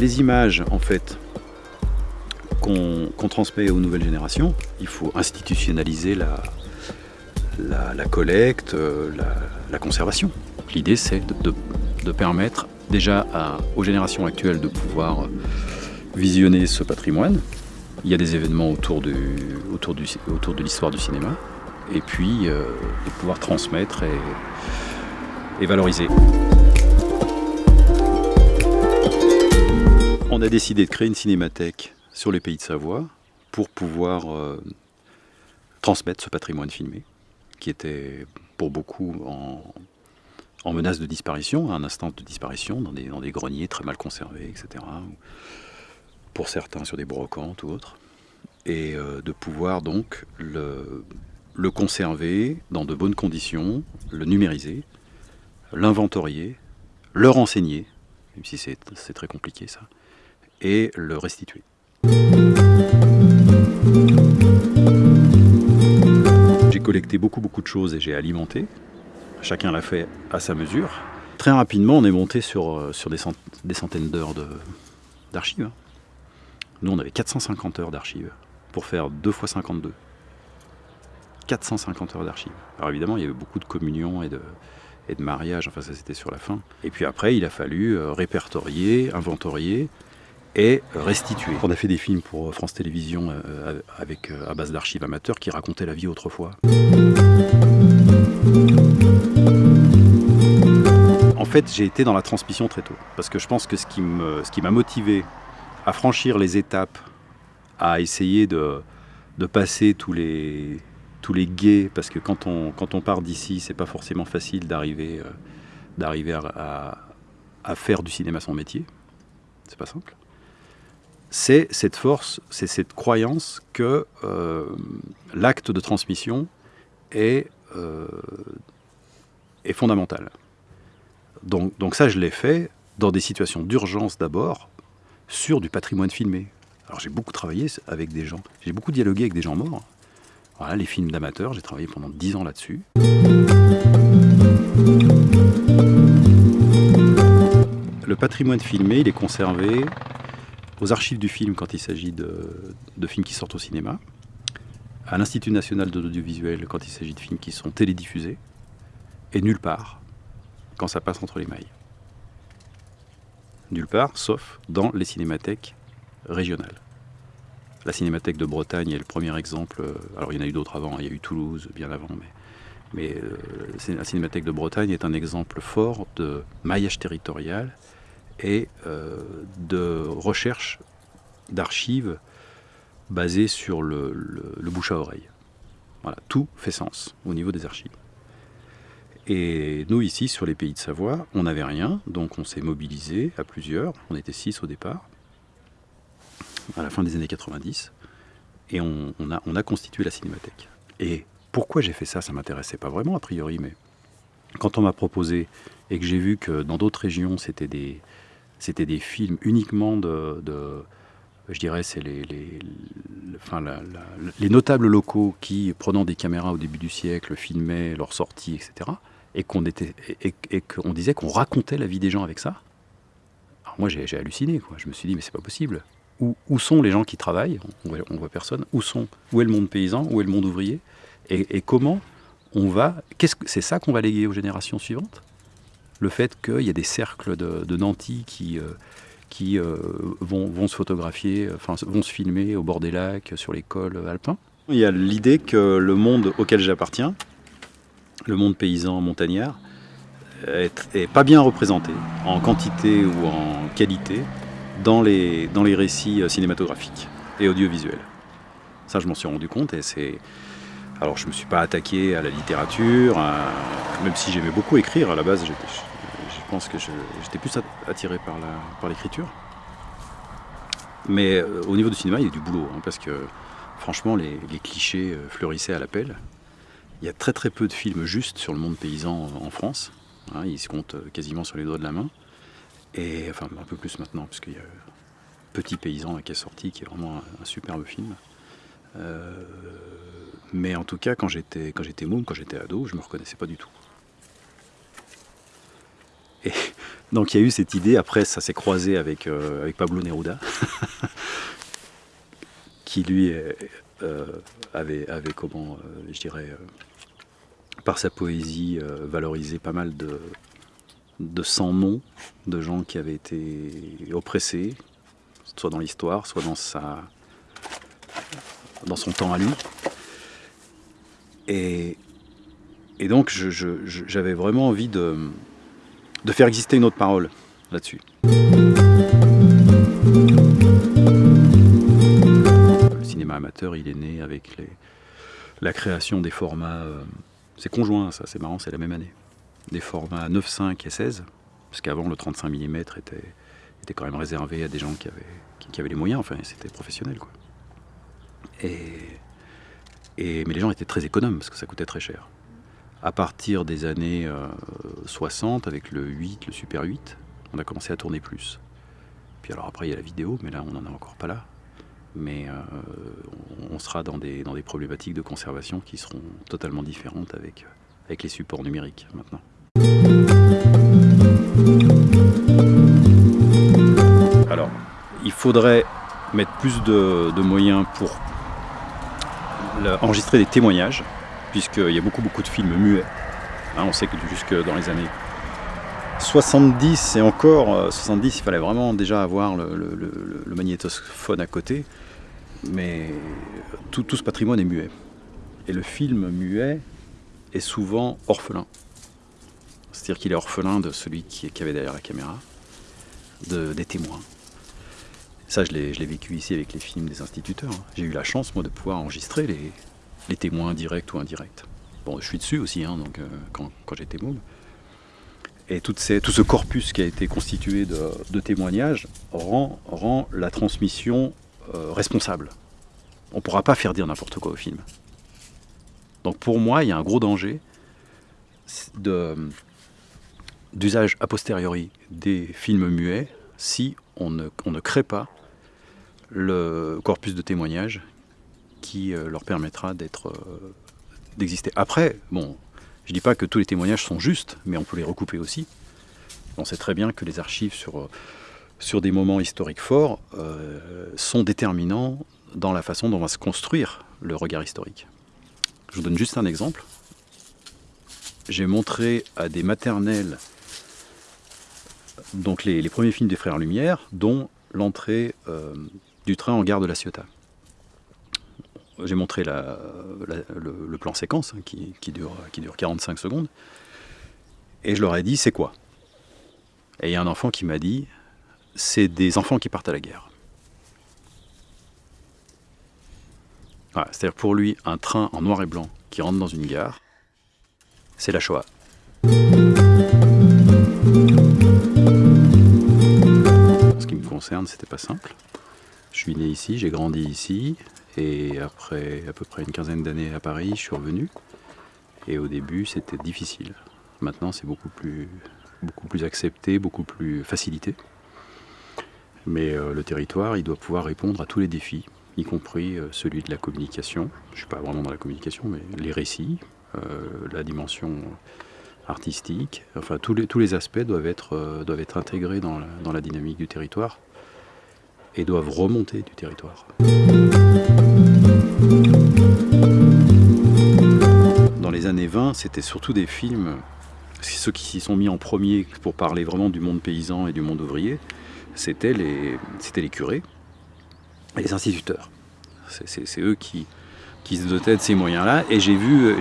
Les images, en fait, qu'on transmet aux nouvelles générations, il faut institutionnaliser la, la, collecte, euh, la, conservation. L'idée, c'est de, permettre déjà aux générations actuelles de pouvoir visionner ce patrimoine. Il y a des événements autour, autour, autour de l'histoire du cinéma, et puis euh, de pouvoir transmettre et, valoriser. On a décidé de créer une cinémathèque sur les pays de Savoie pour pouvoir euh, transmettre ce patrimoine filmé qui était pour beaucoup en, menace de disparition, à un instant de disparition, dans des, greniers très mal conservés, etc. Pour certains sur des brocantes ou autres. Et euh, de pouvoir donc le conserver dans de bonnes conditions, le numériser, l'inventorier, le renseigner, même si c'est très compliqué ça, et le restituer. collecté beaucoup beaucoup de choses et j'ai alimenté. Chacun l'a fait à sa mesure. Très rapidement, on est monté sur, euh, sur des, centaines d'heures d'archives. Nous, on avait 450 heures d'archives pour faire 2 fois 52. 450 heures d'archives. Alors évidemment, il y avait beaucoup de communions et de, et de mariages, enfin ça c'était sur la fin. Et puis après, il a fallu euh, répertorier, inventorier, et restitué. On a fait des films pour France Télévisions euh, avec, euh, à base d'archives amateurs qui racontaient la vie autrefois. En fait, j'ai été dans la transmission très tôt, parce que je pense que ce qui m'a motivé à franchir les étapes, à essayer de, de passer tous les, tous les guets, parce que quand on, quand on part d'ici, c'est pas forcément facile d'arriver euh, d'arriver à, à faire du cinéma son métier. C'est pas simple c'est cette force, c'est cette croyance que euh, l'acte de transmission est, euh, fondamental. Donc, ça, je l'ai fait dans des situations d'urgence d'abord, sur du patrimoine filmé. Alors j'ai beaucoup travaillé avec des gens, j'ai beaucoup dialogué avec des gens morts. Voilà, les films d'amateurs, j'ai travaillé pendant dix ans là-dessus. Le patrimoine filmé, il est conservé aux archives du film quand il s'agit de, films qui sortent au cinéma, à l'Institut national de l'audiovisuel quand il s'agit de films qui sont télédiffusés, et nulle part quand ça passe entre les mailles. Nulle part, sauf dans les cinémathèques régionales. La cinémathèque de Bretagne est le premier exemple. Alors il y en a eu d'autres avant, il y a eu Toulouse bien avant, mais, mais euh, la cinémathèque de Bretagne est un exemple fort de maillage territorial et euh, de recherche d'archives basées sur le, bouche à oreille. Voilà, tout fait sens au niveau des archives. Et nous, ici, sur les pays de Savoie, on n'avait rien, donc on s'est mobilisé à plusieurs. On était six au départ, à la fin des années 90, et on, a, on a constitué la cinémathèque. Et pourquoi j'ai fait ça? Ça m'intéressait pas vraiment, a priori, mais quand on m'a proposé et que j'ai vu que dans d'autres régions, c'était des, c'était des films uniquement de, je dirais, c'est les, enfin, les notables locaux qui, prenant des caméras au début du siècle, filmaient leurs sorties, etc. Et qu'on et, disait qu'on racontait la vie des gens avec ça. Alors moi, j'ai halluciné. Quoi. Je me suis dit, mais c'est pas possible. Où, sont les gens qui travaillent on voit, voit personne. Où sont Où est le monde paysan Où est le monde ouvrier? Et, comment on va Qu'est-ce que c'est ça qu'on va léguer aux générations suivantes? Le fait qu'il y a des cercles de, nantis qui, euh, qui euh, vont, se photographier, enfin vont se filmer au bord des lacs, sur les cols alpins. Il y a l'idée que le monde auquel j'appartiens, le monde paysan montagnard, est, pas bien représenté en quantité ou en qualité dans les, dans les récits cinématographiques et audiovisuels. Ça, je m'en suis rendu compte et c'est alors je ne me suis pas attaqué à la littérature, même si j'aimais beaucoup écrire à la base, je pense que j'étais plus attiré par l'écriture. Mais euh, au niveau du cinéma, il y a du boulot, hein, parce que franchement, les, clichés euh, fleurissaient à l'appel. Il y a très très peu de films justes sur le monde paysan en France. Hein, ils se comptent euh, quasiment sur les doigts de la main. Et enfin, un peu plus maintenant, parce qu'il y a Petit Paysan qui est sorti, qui est vraiment un, superbe film. Mais en tout cas, quand j'étais quand j'étais môme, quand j'étais ado, je me reconnaissais pas du tout. Et Donc il y a eu cette idée, après ça s'est croisé avec, euh, avec Pablo Neruda, qui lui euh, avait, comment, euh, je dirais, par sa poésie, valorisé pas mal de, de sans-noms, de gens qui avaient été oppressés, soit dans l'histoire, soit dans, sa, dans son temps à lui. Et, donc j'avais vraiment envie de, faire exister une autre parole là-dessus. Le cinéma amateur, il est né avec la création des formats, euh, c'est conjoint ça, c'est marrant, c'est la même année, des formats 9,5 et 16, parce qu'avant le 35 mm était, était quand même réservé à des gens qui avaient, qui, avaient les moyens, enfin c'était professionnel quoi. Mais les gens étaient très économes parce que ça coûtait très cher à partir des années 60, euh, avec le 8, le Super 8, on a commencé à tourner plus. Puis alors après, il y a la vidéo, mais là, on n'en est encore pas là. Mais euh, on sera dans des, dans des problématiques de conservation qui seront totalement différentes avec, avec les supports numériques maintenant. Alors, il faudrait mettre plus de moyens pour enregistrer des témoignages puisqu'il y a beaucoup beaucoup de films muets. Hein, on sait que jusque dans les années 70 et encore, 70 euh, il fallait vraiment déjà avoir le, magnétophone à côté, mais tout, ce patrimoine est muet. Et le film muet est souvent orphelin. C'est-à-dire qu'il est orphelin de celui qui, avait derrière la caméra, de, des témoins. Ça, je l'ai vécu ici avec les films des instituteurs. J'ai eu la chance, moi, de pouvoir enregistrer les, témoins directs ou indirects. Bon, je suis dessus aussi, hein, donc, euh, quand, j'étais môme. Et tout ce corpus qui a été constitué de, témoignages rend, rend, la transmission euh, responsable. On ne pourra pas faire dire n'importe quoi au film. Donc pour moi, il y a un gros danger d'usage a posteriori des films muets si on ne, crée pas le corpus de témoignages qui euh, leur permettra euh, d'exister. Après, bon, je ne dis pas que tous les témoignages sont justes, mais on peut les recouper aussi. On sait très bien que les archives sur, euh, des moments historiques forts sont déterminants dans la façon dont va se construire le regard historique. Je vous donne juste un exemple. J'ai montré à des maternelles donc les, premiers films des Frères Lumière, dont l'entrée du train en gare de la Ciotat j'ai montré le, plan séquence hein, qui, dure, qui dure 45 secondes. Et je leur ai dit, c'est quoi? Et il y a un enfant qui m'a dit, c'est des enfants qui partent à la guerre. C'est-à-dire pour lui, un train en noir et blanc qui rentre dans une gare, c'est la Shoah. Concerne, c'était pas simple. Je suis né ici, j'ai grandi ici, et après à peu près une quinzaine d'années à Paris, je suis revenu. Et au début, c'était difficile. Maintenant, c'est beaucoup plus, beaucoup plus accepté, beaucoup plus facilité. Mais euh, le territoire, il doit pouvoir répondre à tous les défis, y compris euh, celui de la communication. Je ne suis pas vraiment dans la communication, mais les récits, euh, la dimension artistique, enfin tous les, tous les aspects doivent être, doivent être intégrés dans dans la dynamique du territoire et doivent remonter du territoire. Dans les années 20, c'était surtout des films, ceux qui s'y sont mis en premier pour parler vraiment du monde paysan et du monde ouvrier, c'était les, les curés et les instituteurs. C'est eux qui, qui se dotaient de ces moyens-là. Et j'ai vu,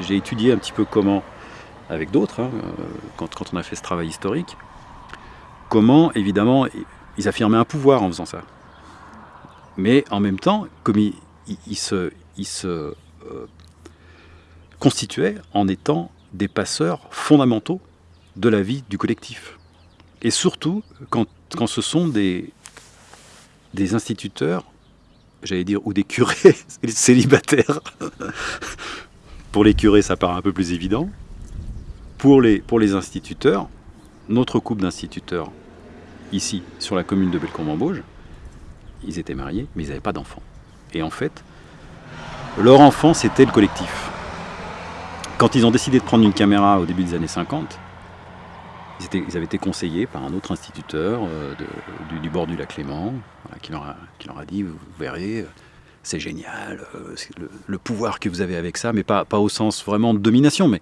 j'ai étudié un petit peu comment, avec d'autres, hein, quand, quand on a fait ce travail historique, comment évidemment ils affirmaient un pouvoir en faisant ça. Mais en même temps, comme ils, se, euh, constituaient en étant des passeurs fondamentaux de la vie du collectif. Et surtout quand, quand ce sont des, des instituteurs, j'allais dire, ou des curés célibataires. pour les curés, ça paraît un peu plus évident. Pour les, pour les instituteurs, notre couple d'instituteurs ici, sur la commune de Bellecombe-en-Bauge, ils étaient mariés, mais ils n'avaient pas d'enfants. Et en fait, leur enfant, c'était le collectif. Quand ils ont décidé de prendre une caméra au début des années 50, Ils, avaient été conseillés par un autre instituteur euh, du, bord du lac voilà, qui, leur a, dit, vous verrez, euh, c'est génial, euh, le, pouvoir que vous avez avec ça, mais pas, au sens vraiment de domination, mais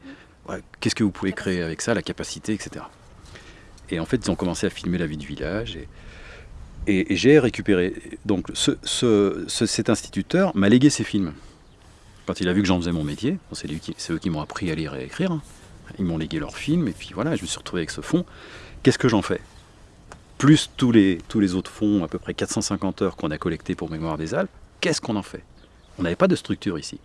qu'est-ce que vous pouvez créer avec ça, la capacité, etc. Et en fait, ils ont commencé à filmer la vie du village. Et, j'ai récupéré. Donc, ce- ce- ce- cet instituteur m'a légué ses films. Quand il a vu que j'en faisais mon métier, c'est eux qui m'ont appris à lire et à écrire. hein. Ils m'ont légué leurs films, et puis voilà, je me suis retrouvé avec ce fonds. Qu'est-ce que j'en fais? Plus tous les, tous les autres fonds, à peu près 450 heures qu'on a collectés pour Mémoire des Alpes, qu'est-ce qu'on en fait? On n'avait pas de structure ici.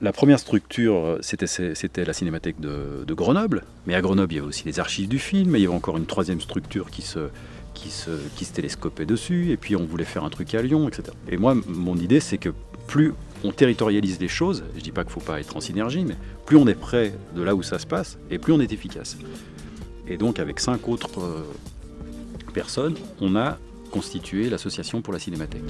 La première structure, euh, c'était la cinémathèque de, Grenoble. Mais à Grenoble, il y avait aussi les archives du film. Et il y avait encore une troisième structure qui se, télescopait dessus. Et puis on voulait faire un truc à Lyon, etc. Et moi, mon idée, c'est que plus on territorialise les choses, je dis pas qu'il faut pas être en synergie, mais plus on est près de là où ça se passe, et plus on est efficace. Et donc, avec cinq autres euh, personnes, on a constitué l'association pour la cinémathèque.